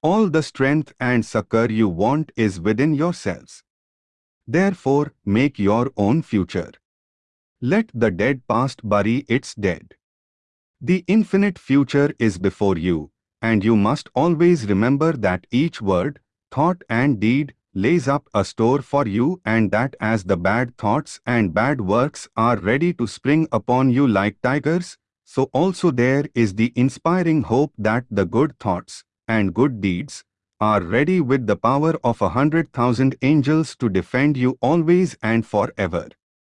All the strength and succor you want is within yourselves. Therefore, make your own future. Let the dead past bury its dead. The infinite future is before you, and you must always remember that each word, thought and deed lays up a store for you and that as the bad thoughts and bad works are ready to spring upon you like tigers, so also there is the inspiring hope that the good thoughts and good deeds are ready with the power of a hundred thousand angels to defend you always and forever.